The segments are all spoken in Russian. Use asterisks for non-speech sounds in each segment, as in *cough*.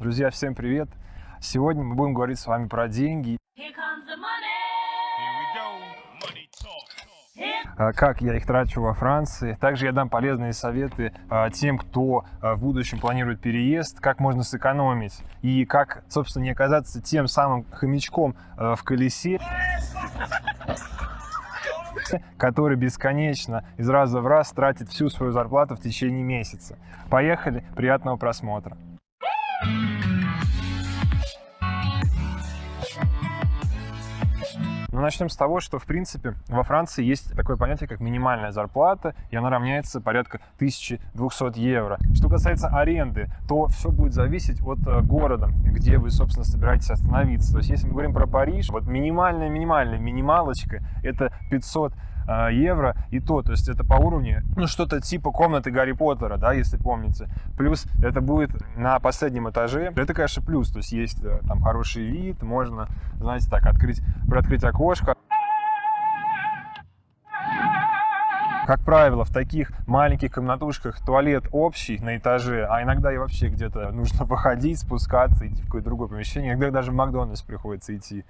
Друзья, всем привет! Сегодня мы будем говорить с вами про деньги. А, как я их трачу во Франции. Также я дам полезные советы а, тем, кто а, в будущем планирует переезд, как можно сэкономить и как, собственно, не оказаться тем самым хомячком в колесе, который бесконечно из раза в раз тратит всю свою зарплату в течение месяца. Поехали, приятного просмотра. Но начнем с того, что, в принципе, во Франции есть такое понятие, как минимальная зарплата, и она равняется порядка 1200 евро. Что касается аренды, то все будет зависеть от э, города, где вы, собственно, собираетесь остановиться. То есть, если мы говорим про Париж, вот минимальная-минимальная минималочка – это 500 а, евро и то, то есть это по уровню, ну, что-то типа комнаты Гарри Поттера, да, если помните. Плюс это будет на последнем этаже, это, конечно, плюс, то есть есть э, там хороший вид, можно, знаете, так, открыть, приоткрыть окошко. Как правило, в таких маленьких комнатушках туалет общий на этаже, а иногда и вообще где-то нужно *laughs* выходить, спускаться, идти в какое-то другое помещение. Иногда даже в Макдональдс приходится идти.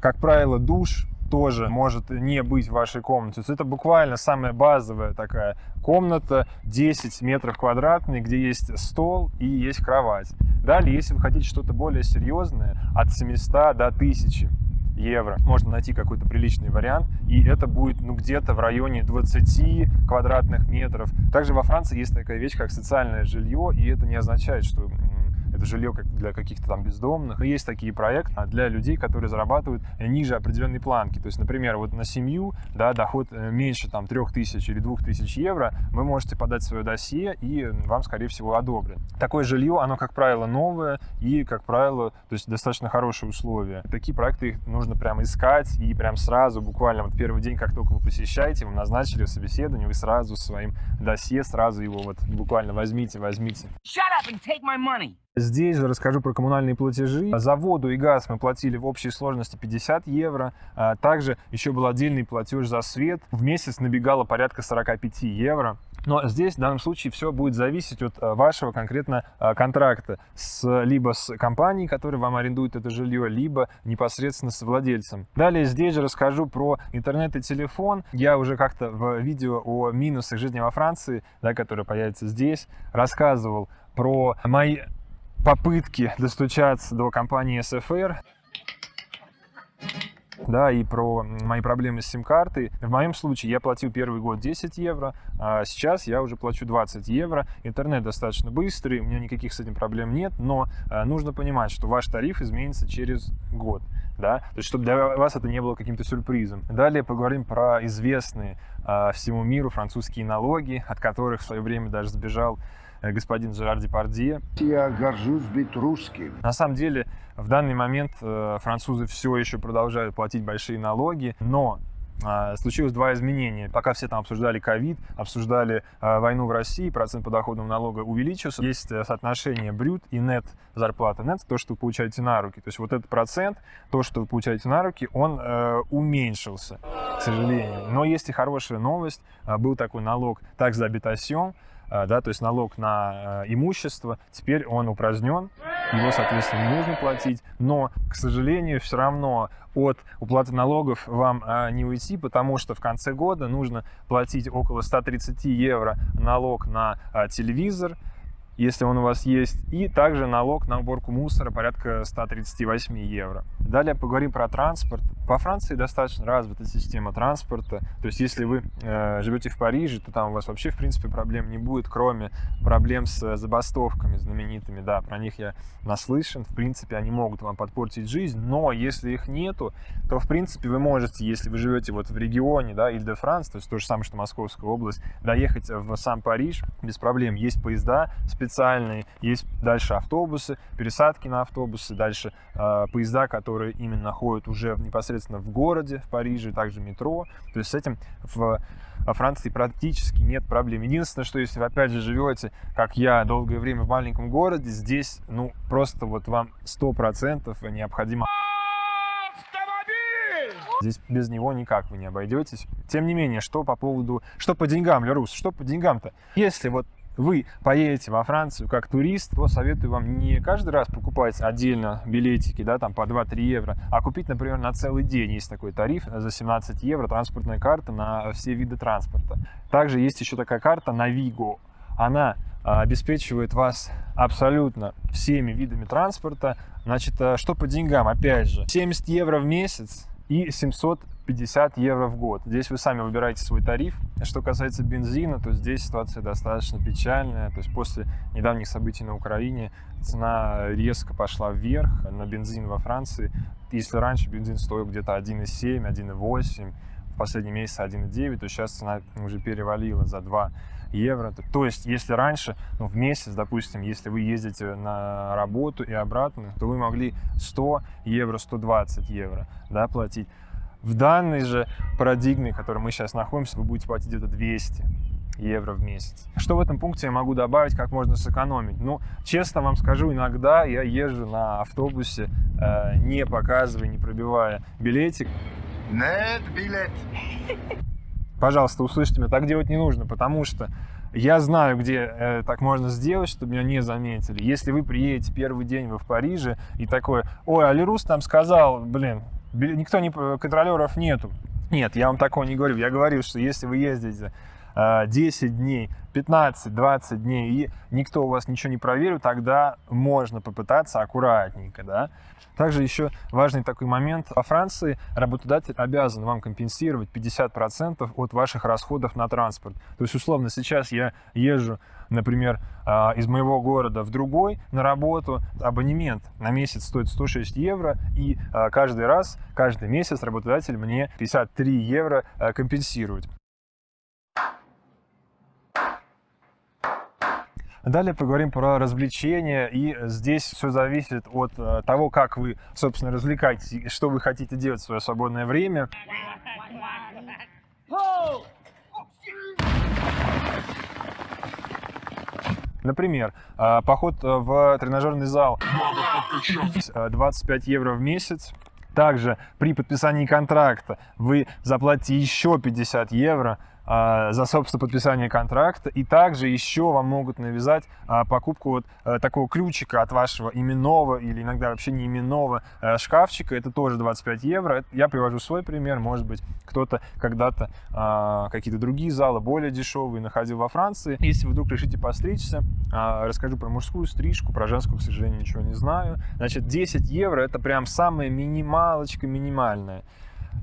Как правило, душ тоже может не быть в вашей комнате. Это буквально самая базовая такая комната, 10 метров квадратных, где есть стол и есть кровать. Далее, если вы хотите что-то более серьезное, от 700 до 1000 евро. Можно найти какой-то приличный вариант, и это будет ну, где-то в районе 20 квадратных метров. Также во Франции есть такая вещь, как социальное жилье, и это не означает, что это жилье для каких-то там бездомных. И есть такие проекты для людей, которые зарабатывают ниже определенной планки. То есть, например, вот на семью, да, доход э, меньше там 3000 или 2000 евро, вы можете подать свое досье, и вам, скорее всего, одобрят. Такое жилье, оно, как правило, новое и, как правило, то есть достаточно хорошие условия. Такие проекты их нужно прямо искать и прям сразу, буквально вот первый день, как только вы посещаете, вы назначили собеседование, вы сразу своим досье, сразу его вот буквально возьмите, возьмите. Shut up and take my money. Здесь же расскажу про коммунальные платежи. За воду и газ мы платили в общей сложности 50 евро. А также еще был отдельный платеж за свет. В месяц набегало порядка 45 евро. Но здесь в данном случае все будет зависеть от а, вашего конкретно а, контракта с, либо с компанией, которая вам арендует это жилье, либо непосредственно с владельцем. Далее здесь же расскажу про интернет и телефон. Я уже как-то в видео о минусах жизни во Франции, да, которое появится здесь, рассказывал про мои попытки достучаться до компании SFR, да, и про мои проблемы с сим-картой. В моем случае я платил первый год 10 евро, а сейчас я уже плачу 20 евро. Интернет достаточно быстрый, у меня никаких с этим проблем нет, но а, нужно понимать, что ваш тариф изменится через год. Да? То есть, чтобы для вас это не было каким-то сюрпризом. Далее поговорим про известные а, всему миру французские налоги, от которых в свое время даже сбежал господин Жерар Депардье. Я горжусь быть русским. На самом деле, в данный момент э, французы все еще продолжают платить большие налоги, но а, случилось два изменения. Пока все там обсуждали ковид, обсуждали а, войну в России, процент подоходного налога увеличился. Есть э, соотношение брют и нет зарплаты. Нет то, что вы получаете на руки. То есть вот этот процент, то, что вы получаете на руки, он э, уменьшился, к сожалению. Но есть и хорошая новость. Был такой налог такс d'habitation, а, да, то есть налог на э, имущество, теперь он упразднен, его, соответственно, не нужно платить, но, к сожалению, все равно от уплаты налогов вам а, не уйти, потому что в конце года нужно платить около 130 евро налог на телевизор, если он у вас есть, и также налог на уборку мусора порядка 138 евро. Далее поговорим про транспорт. По Франции достаточно развита система транспорта, то есть если вы э, живете в Париже, то там у вас вообще в принципе проблем не будет, кроме проблем с забастовками знаменитыми, да, про них я наслышан, в принципе они могут вам подпортить жизнь, но если их нету, то в принципе вы можете, если вы живете вот в регионе, да, Иль-де-Франс, то есть то же самое, что Московская область, доехать в сам Париж без проблем, есть поезда специальные, есть дальше автобусы, пересадки на автобусы, дальше э, поезда, которые именно ходят уже непосредственно в городе, в Париже, также метро. То есть с этим в Франции практически нет проблем. Единственное, что если вы опять же живете, как я, долгое время в маленьком городе, здесь, ну, просто вот вам 100% необходимо Здесь без него никак вы не обойдетесь. Тем не менее, что по поводу... Что по деньгам, Лерус? Что по деньгам-то? Если вот вы поедете во Францию как турист, то советую вам не каждый раз покупать отдельно билетики, да, там по 2-3 евро, а купить, например, на целый день. Есть такой тариф за 17 евро, транспортная карта на все виды транспорта. Также есть еще такая карта Navigo. Она а, обеспечивает вас абсолютно всеми видами транспорта. Значит, а, что по деньгам? Опять же, 70 евро в месяц и 750 евро в год. Здесь вы сами выбираете свой тариф. Что касается бензина, то здесь ситуация достаточно печальная. То есть после недавних событий на Украине цена резко пошла вверх на бензин во Франции. Если раньше бензин стоил где-то 1,7, 1,8, в последний месяц 1,9, то сейчас цена уже перевалила за 2 евро. То есть, если раньше, ну, в месяц, допустим, если вы ездите на работу и обратно, то вы могли 100 евро, 120 евро да, платить. В данной же парадигме, в которой мы сейчас находимся, вы будете платить где-то 200 евро в месяц. Что в этом пункте я могу добавить, как можно сэкономить? Ну, честно вам скажу, иногда я езжу на автобусе, э, не показывая, не пробивая билетик. Нет билет. Пожалуйста, услышьте меня, так делать не нужно, потому что я знаю, где э, так можно сделать, чтобы меня не заметили. Если вы приедете первый день вы в Париже и такой, ой, Алирус там сказал, блин, никто не, контролеров нету. Нет, я вам такого не говорю. Я говорю, что если вы ездите 10 э, дней, 15-20 дней, и никто у вас ничего не проверит, тогда можно попытаться аккуратненько, да. Также еще важный такой момент. Во Франции работодатель обязан вам компенсировать 50% от ваших расходов на транспорт. То есть, условно, сейчас я езжу, например, а, из моего города в другой на работу. Абонемент на месяц стоит 106 евро, и а, каждый раз, каждый месяц работодатель мне 53 евро компенсирует. Далее поговорим про развлечения, и здесь все зависит от э, того, как вы, собственно, развлекаетесь, что вы хотите делать в свое свободное время. Например, э, поход в тренажерный зал 25 евро в месяц. Также при подписании контракта вы заплатите еще 50 евро за, собственно, подписание контракта. И также еще вам могут навязать а, покупку вот а, такого ключика от вашего именного или иногда вообще не именного а, шкафчика. Это тоже 25 евро. Я привожу свой пример. Может быть, кто-то когда-то а, какие-то другие залы более дешевые находил во Франции. Если вы вдруг решите постричься, а, расскажу про мужскую стрижку, про женскую, к сожалению, ничего не знаю. Значит, 10 евро это прям самая минималочка минимальная.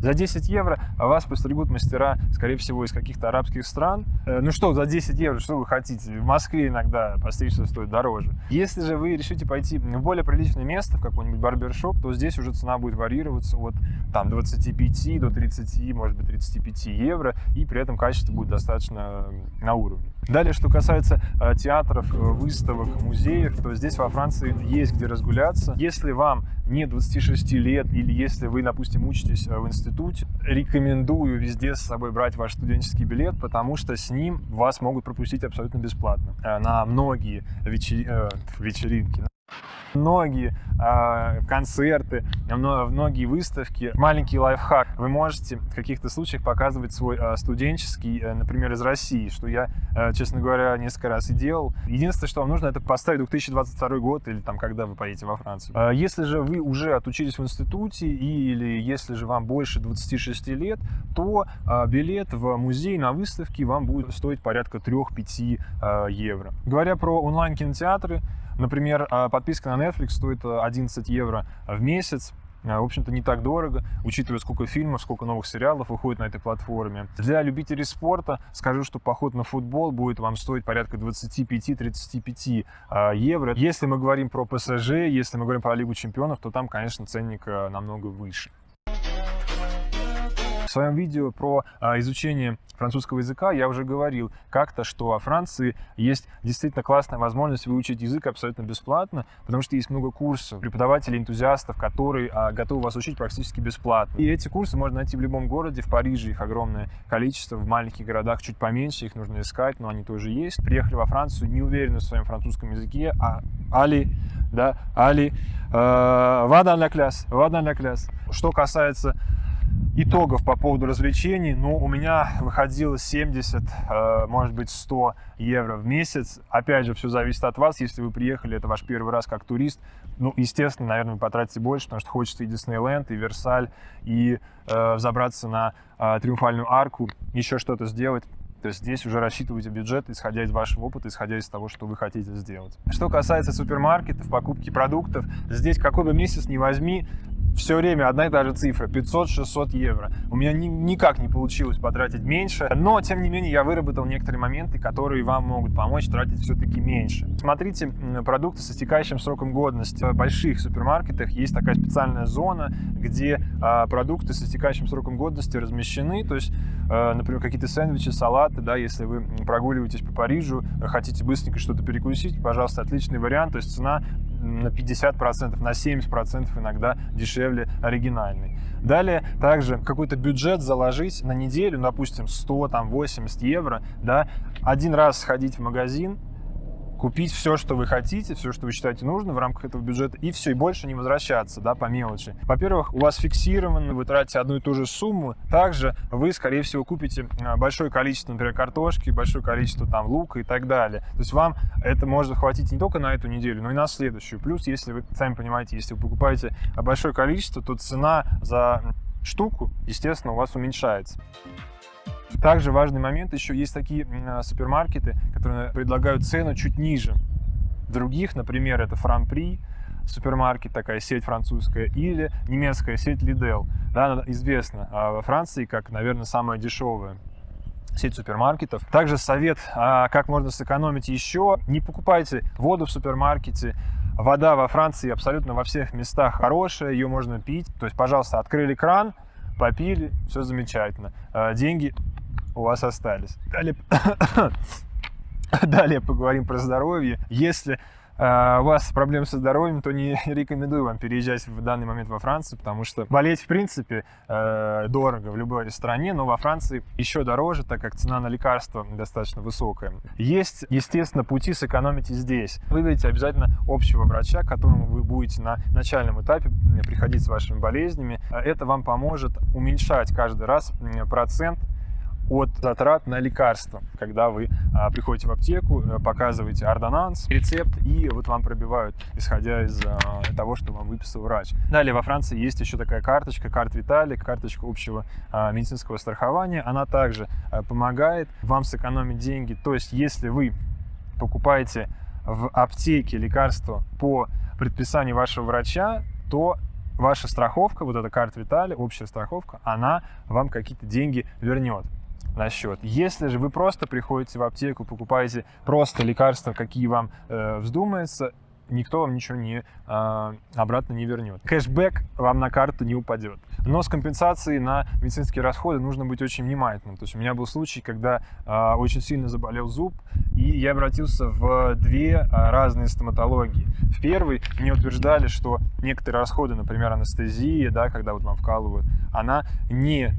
За 10 евро вас постригут мастера, скорее всего, из каких-то арабских стран. Э, ну что, за 10 евро, что вы хотите? В Москве иногда постричься стоит дороже. Если же вы решите пойти в более приличное место, в какой-нибудь барбершоп, то здесь уже цена будет варьироваться от там, 25 до 30, может быть, 35 евро, и при этом качество будет достаточно на уровне. Далее, что касается э, театров, э, выставок, музеев, то здесь во Франции есть где разгуляться. Если вам не 26 лет или если вы, допустим, учитесь в институте, рекомендую везде с собой брать ваш студенческий билет, потому что с ним вас могут пропустить абсолютно бесплатно. Э, на многие вечер... э, вечеринки, многие э, концерты, многие выставки. Маленький лайфхак. Вы можете в каких-то случаях показывать свой э, студенческий, э, например, из России, что я, э, честно говоря, несколько раз и делал. Единственное, что вам нужно, это поставить 2022 год или там, когда вы поедете во Францию. Э, если же вы уже отучились в институте или если же вам больше 26 лет, то э, билет в музей на выставке вам будет стоить порядка 3-5 э, евро. Говоря про онлайн-кинотеатры, Например, а, подписка на Netflix стоит 11 э, евро в месяц. Э, в общем-то, не так дорого, учитывая, сколько фильмов, сколько новых сериалов выходит на этой платформе. Для любителей спорта скажу, что поход на футбол будет вам стоить порядка 25-35 э, евро. Если мы говорим про ПСЖ, если мы говорим про Лигу чемпионов, то там, конечно, ценник намного выше. В своем видео про а, изучение французского языка я уже говорил как-то, что во Франции есть действительно классная возможность выучить язык абсолютно бесплатно, потому что есть много курсов, преподавателей, энтузиастов, которые а, готовы вас учить практически бесплатно. И эти курсы можно найти в любом городе, в Париже их огромное количество, в маленьких городах чуть поменьше, их нужно искать, но они тоже есть. Приехали во Францию, не уверены в своем французском языке, а Али, да, Али, э, вадан ля кляс, вадан ля кляс. Что касается итогов по поводу развлечений, ну, у меня выходило 70, э, может быть, 100 евро в месяц. Опять же, все зависит от вас. Если вы приехали, это ваш первый раз как турист, ну, естественно, наверное, вы потратите больше, потому что хочется и Диснейленд, и Версаль, и э, взобраться на э, Триумфальную арку, еще что-то сделать. То есть здесь уже рассчитывайте бюджет, исходя из вашего опыта, исходя из того, что вы хотите сделать. Что касается супермаркетов, покупки продуктов, здесь какой бы месяц ни возьми, все время одна и та же цифра 500-600 евро. У меня ни, никак не получилось потратить меньше, но тем не менее я выработал некоторые моменты, которые вам могут помочь тратить все-таки меньше. Смотрите продукты с истекающим сроком годности. В больших супермаркетах есть такая специальная зона, где а, продукты с истекающим сроком годности размещены, то есть, а, например, какие-то сэндвичи, салаты, да, если вы прогуливаетесь по Парижу, хотите быстренько что-то перекусить, пожалуйста, отличный вариант, то есть цена на 50%, на 70% иногда дешевле оригинальный. Далее также какой-то бюджет заложить на неделю, допустим, 100, там, 80 евро, да, один раз сходить в магазин, купить все, что вы хотите, все, что вы считаете нужно в рамках этого бюджета, и все, и больше не возвращаться, да, по мелочи. Во-первых, у вас фиксировано, вы тратите одну и ту же сумму, также вы, скорее всего, купите а, большое количество, например, картошки, большое количество там лука и так далее. То есть вам это может хватить не только на эту неделю, но и на следующую. Плюс, если вы, сами понимаете, если вы покупаете большое количество, то цена за штуку, естественно, у вас уменьшается. Также важный момент, еще есть такие а, супермаркеты, которые предлагают цену чуть ниже других, например, это Франпри, супермаркет, такая сеть французская, или немецкая сеть Lidl. Да, она известна а во Франции как, наверное, самая дешевая сеть супермаркетов. Также совет, а, как можно сэкономить еще. Не покупайте воду в супермаркете. Вода во Франции абсолютно во всех местах хорошая, ее можно пить. То есть, пожалуйста, открыли кран, попили, все замечательно. Деньги у вас остались. Далее, *coughs* Далее поговорим про здоровье. Если э, у вас проблемы со здоровьем, то не *laughs* рекомендую вам переезжать в данный момент во Францию, потому что болеть, в принципе, э, дорого в любой стране, но во Франции еще дороже, так как цена на лекарства достаточно высокая. Есть, естественно, пути сэкономить и здесь. Выберите обязательно общего врача, к которому вы будете на начальном этапе приходить с вашими болезнями. Это вам поможет уменьшать каждый раз процент от затрат на лекарства. Когда вы а, приходите в аптеку, э, показываете ордонанс, рецепт, и вот вам пробивают, исходя из а, того, что вам выписал врач. Далее во Франции есть еще такая карточка, карт Виталик, карточка общего а, медицинского страхования. Она также помогает вам сэкономить деньги. То есть, если вы покупаете в аптеке лекарства по предписанию вашего врача, то ваша страховка, вот эта карта Витали, общая страховка, она вам какие-то деньги вернет на счет. Если же вы просто приходите в аптеку, покупаете просто лекарства, какие вам э, вздумается, никто вам ничего не, э, обратно не вернет. Кэшбэк вам на карту не упадет. Но с компенсацией на медицинские расходы нужно быть очень внимательным. То есть у меня был случай, когда э, очень сильно заболел зуб, и я обратился в две э, разные стоматологии. В первой мне утверждали, что некоторые расходы, например, анестезия, да, когда вот вам вкалывают, она не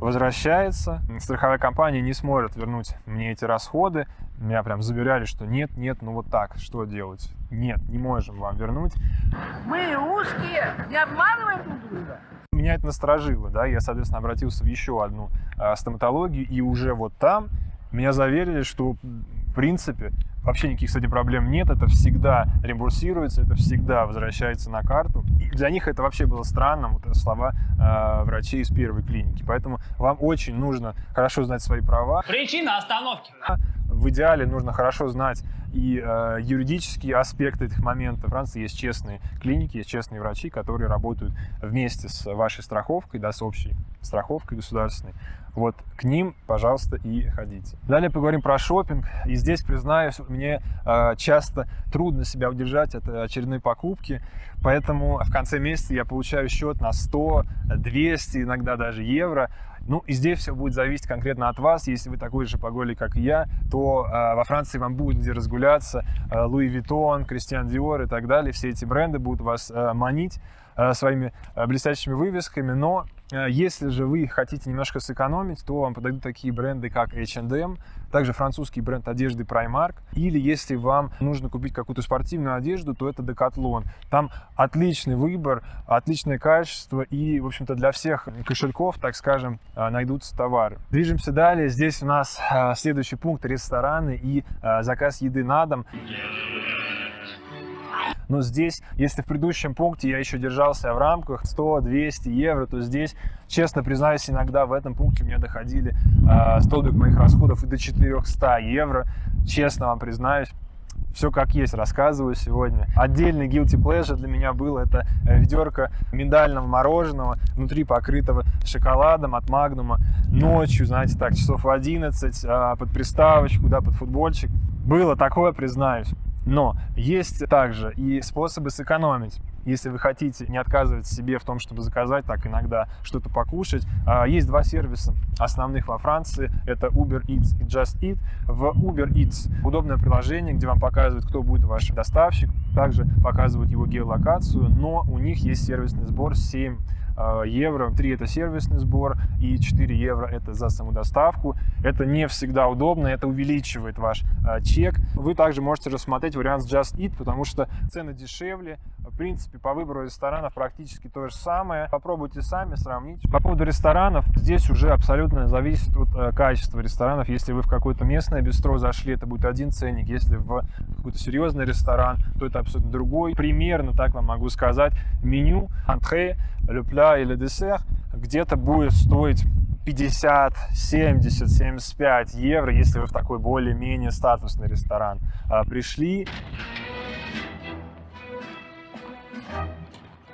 возвращается, страховая компания не сможет вернуть мне эти расходы. Меня прям заверяли, что нет, нет, ну вот так, что делать? Нет, не можем вам вернуть. Мы русские, не обманываем друг друга. Меня это насторожило, да, я, соответственно, обратился в еще одну э, стоматологию, и уже вот там меня заверили, что принципе, вообще никаких с этим проблем нет, это всегда реимбурсируется, это всегда возвращается на карту. И для них это вообще было странно, вот слова э, врачей из первой клиники. Поэтому вам очень нужно хорошо знать свои права. Причина остановки. В идеале нужно хорошо знать и э, юридические аспекты этих моментов. В Франции есть честные клиники, есть честные врачи, которые работают вместе с вашей страховкой, да, с общей страховкой государственной. Вот к ним, пожалуйста, и ходите. Далее поговорим про шопинг. И здесь, признаюсь, мне э, часто трудно себя удержать от очередной покупки. Поэтому в конце месяца я получаю счет на 100, 200, иногда даже евро. Ну и здесь все будет зависеть конкретно от вас. Если вы такой же шопоголик, как и я, то э, во Франции вам будет где разгуляться. Э, Louis Vuitton, Christian Dior и так далее. Все эти бренды будут вас э, манить э, своими э, блестящими вывесками. Но Если же вы хотите немножко сэкономить, то вам подойдут такие бренды, как H&M, также французский бренд одежды Primark. Или если вам нужно купить какую-то спортивную одежду, то это Decathlon. Там отличный выбор, отличное качество и, в общем-то, для всех кошельков, так скажем, э, найдутся товары. Движемся далее. Здесь у нас э, следующий пункт – рестораны и э, заказ еды на дом. Но здесь, если в предыдущем пункте я еще держался в рамках 100-200 евро, то здесь, честно признаюсь, иногда в этом пункте меня доходили э, столбик моих расходов и до 400 евро. Честно вам признаюсь, все как есть рассказываю сегодня. Отдельный guilty pleasure для меня был это ведерко миндального мороженого, внутри покрытого шоколадом от Магнума. Ночью, знаете, так, часов в 11, а, под приставочку, да, под футбольчик. Было такое, признаюсь. Но есть также и способы сэкономить. Если вы хотите не отказывать себе в том, чтобы заказать так иногда что-то покушать, а, есть два сервиса основных во Франции. Это Uber Eats и Just Eat. В Uber Eats удобное приложение, где вам показывают, кто будет ваш доставщик. Также показывают его геолокацию, но у них есть сервисный сбор 7 евро, 3 это сервисный сбор и 4 евро это за саму доставку. Это не всегда удобно, это увеличивает ваш а, чек. Вы также можете рассмотреть вариант с Just Eat, потому что цены дешевле. В принципе, по выбору ресторанов практически то же самое. Попробуйте сами, сравните. По поводу ресторанов, здесь уже абсолютно зависит от э, качества ресторанов. Если вы в какое-то местное бистро зашли, это будет один ценник. Если в какой-то серьезный ресторан, то это абсолютно другой. Примерно так вам могу сказать. Меню, антре, plat или десерт где-то будет стоить 50, 70, 75 евро, если вы в такой более-менее статусный ресторан а, пришли.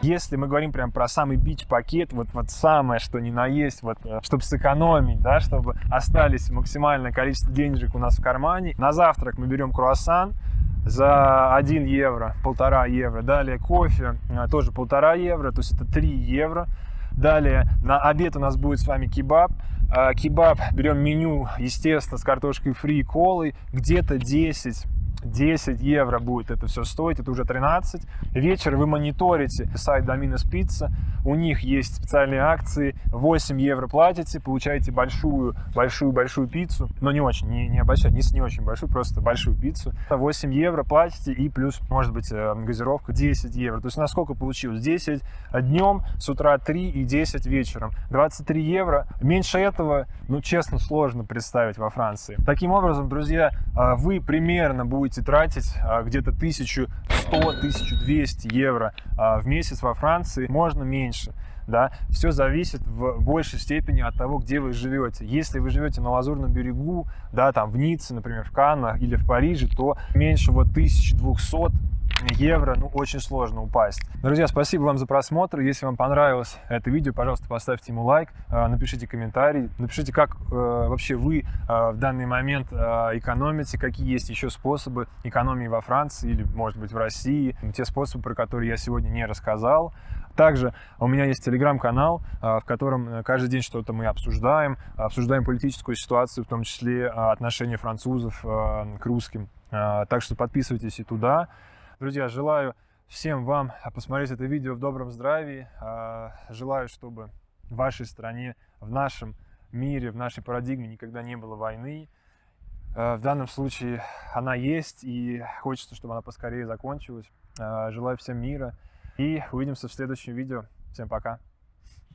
Если мы говорим прям про самый бич-пакет, вот, вот самое, что ни на есть, вот, чтобы сэкономить, да, чтобы остались максимальное количество денежек у нас в кармане. На завтрак мы берем круассан за 1 евро, полтора евро. Далее кофе, тоже полтора евро, то есть это 3 евро. Далее на обед у нас будет с вами кебаб. Кебаб берем меню, естественно, с картошкой фри и колой, где-то 10 10 евро будет это все стоить, это уже 13. Вечер вы мониторите сайт Доминос Пицца, у них есть специальные акции, 8 евро платите, получаете большую, большую, большую пиццу, но не очень, не, не обольщать, не, не очень большую, просто большую пиццу. 8 евро платите и плюс, может быть, газировка 10 евро. То есть на сколько получилось? 10 днем, с утра 3 и 10 вечером. 23 евро. Меньше этого, ну, честно, сложно представить во Франции. Таким образом, друзья, вы примерно будете будете тратить где-то 1100-1200 евро в месяц во Франции, можно меньше. Да, все зависит в большей степени от того, где вы живете. Если вы живете на Лазурном берегу, да, там в Ницце, например, в Каннах или в Париже, то меньше вот 1200 евро, ну, очень сложно упасть. Друзья, спасибо вам за просмотр. Если вам понравилось это видео, пожалуйста, поставьте ему лайк, напишите комментарий, напишите, как вообще вы в данный момент экономите, какие есть еще способы экономии во Франции или, может быть, в России, те способы, про которые я сегодня не рассказал. Также у меня есть телеграм-канал, в котором каждый день что-то мы обсуждаем, обсуждаем политическую ситуацию, в том числе отношения французов к русским. Так что подписывайтесь и туда. Друзья, желаю всем вам посмотреть это видео в добром здравии. Желаю, чтобы в вашей стране, в нашем мире, в нашей парадигме никогда не было войны. В данном случае она есть, и хочется, чтобы она поскорее закончилась. Желаю всем мира, и увидимся в следующем видео. Всем пока!